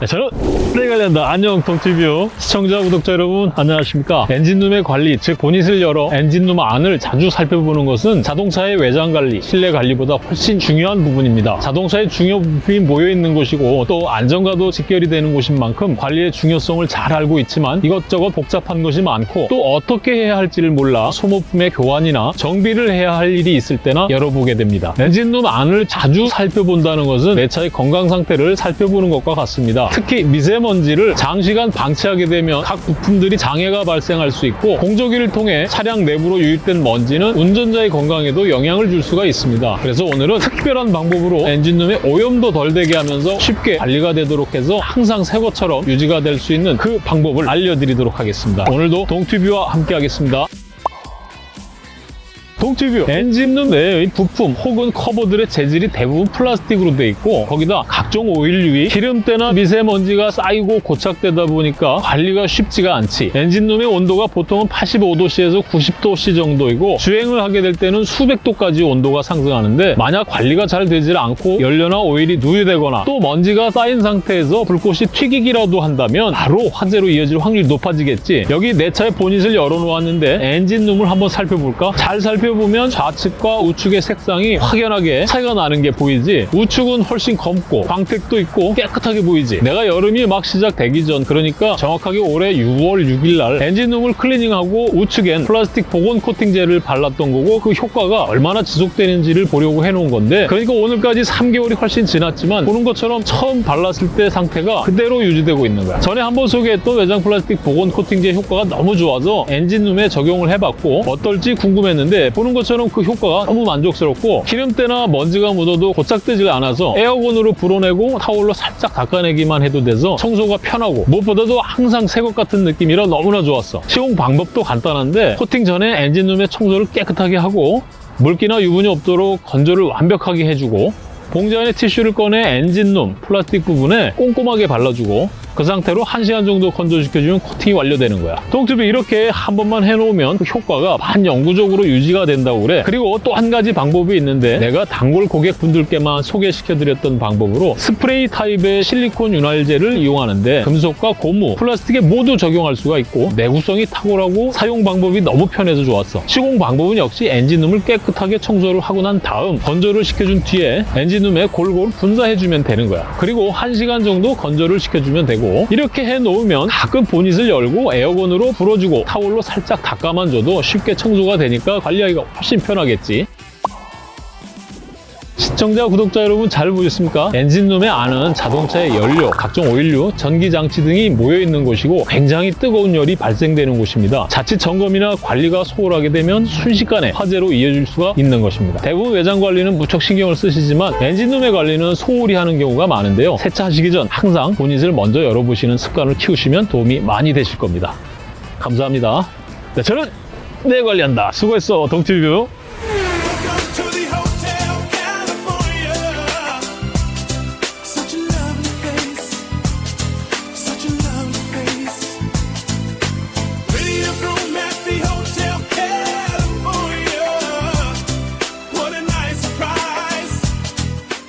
네, 저는 플레이 관련다. 안녕 동티뷰 시청자 구독자 여러분 안녕하십니까? 엔진룸의 관리 즉 보닛을 열어 엔진룸 안을 자주 살펴보는 것은 자동차의 외장 관리 실내 관리보다 훨씬 중요한 부분입니다. 자동차의 중요 부품이 모여 있는 곳이고 또 안전과도 직결이 되는 곳인 만큼 관리의 중요성을 잘 알고 있지만 이것저것 복잡한 것이 많고 또 어떻게 해야 할지를 몰라 소모품의 교환이나 정비를 해야 할 일이 있을 때나 열어보게 됩니다. 엔진룸 안을 자주 살펴본다는 것은 내 차의 건강 상태를 살펴보는 것과 같습니다. 특히 미세먼지를 장시간 방치하게 되면 각 부품들이 장애가 발생할 수 있고 공조기를 통해 차량 내부로 유입된 먼지는 운전자의 건강에도 영향을 줄 수가 있습니다. 그래서 오늘은 특별한 방법으로 엔진룸의 오염도 덜 되게 하면서 쉽게 관리가 되도록 해서 항상 새 것처럼 유지가 될 수 있는 그 방법을 알려드리도록 하겠습니다. 오늘도 동티뷰와 함께 하겠습니다. 동티뷰 엔진룸 내의 부품 혹은 커버들의 재질이 대부분 플라스틱으로 되어 있고 거기다 각종 오일류의 기름때나 미세먼지가 쌓이고 고착되다 보니까 관리가 쉽지가 않지. 엔진룸의 온도가 보통은 85도씨에서 90도씨 정도이고 주행을 하게 될 때는 수백 도까지 온도가 상승하는데 만약 관리가 잘 되질 않고 연료나 오일이 누유되거나 또 먼지가 쌓인 상태에서 불꽃이 튀기기라도 한다면 바로 화재로 이어질 확률이 높아지겠지. 여기 내 차의 보닛을 열어놓았는데 엔진룸을 한번 살펴볼까? 잘 살펴 보면 좌측과 우측의 색상이 확연하게 차이가 나는 게 보이지? 우측은 훨씬 검고 광택도 있고 깨끗하게 보이지? 내가 여름이 막 시작되기 전 그러니까 정확하게 올해 6월 6일 날 엔진룸을 클리닝하고 우측엔 플라스틱 복원 코팅제를 발랐던 거고 그 효과가 얼마나 지속되는지를 보려고 해놓은 건데 그러니까 오늘까지 3개월이 훨씬 지났지만 보는 것처럼 처음 발랐을 때 상태가 그대로 유지되고 있는 거야. 전에 한번 소개했던 외장 플라스틱 복원 코팅제 효과가 너무 좋아서 엔진룸에 적용을 해봤고 어떨지 궁금했는데 보는 것처럼 그 효과가 너무 만족스럽고 기름때나 먼지가 묻어도 고착되지 않아서 에어건으로 불어내고 타올로 살짝 닦아내기만 해도 돼서 청소가 편하고 무엇보다도 항상 새 것 같은 느낌이라 너무나 좋았어. 시공 방법도 간단한데 코팅 전에 엔진룸의 청소를 깨끗하게 하고 물기나 유분이 없도록 건조를 완벽하게 해주고 봉지 안에 티슈를 꺼내 엔진룸 플라스틱 부분에 꼼꼼하게 발라주고 그 상태로 1시간 정도 건조시켜주면 코팅이 완료되는 거야. 동티뷰 이렇게 한 번만 해놓으면 그 효과가 반영구적으로 유지가 된다고 그래. 그리고 또 한 가지 방법이 있는데 내가 단골 고객분들께만 소개시켜드렸던 방법으로 스프레이 타입의 실리콘 윤활제를 이용하는데 금속과 고무, 플라스틱에 모두 적용할 수가 있고 내구성이 탁월하고 사용 방법이 너무 편해서 좋았어. 시공 방법은 역시 엔진룸을 깨끗하게 청소를 하고 난 다음 건조를 시켜준 뒤에 엔진룸에 골고루 분사해주면 되는 거야. 그리고 1시간 정도 건조를 시켜주면 되고 이렇게 해놓으면 가끔 보닛을 열고 에어건으로 불어주고 타올로 살짝 닦아만 줘도 쉽게 청소가 되니까 관리하기가 훨씬 편하겠지. 시청자, 구독자 여러분 잘 보셨습니까? 엔진룸의 안은 자동차의 연료, 각종 오일류, 전기장치 등이 모여있는 곳이고 굉장히 뜨거운 열이 발생되는 곳입니다. 자칫 점검이나 관리가 소홀하게 되면 순식간에 화재로 이어질 수가 있는 것입니다. 대부분 외장 관리는 무척 신경을 쓰시지만 엔진룸의 관리는 소홀히 하는 경우가 많은데요. 세차하시기 전 항상 보닛을 먼저 열어보시는 습관을 키우시면 도움이 많이 되실 겁니다. 감사합니다. 네, 저는 내 관리한다. 수고했어, 동티뷰.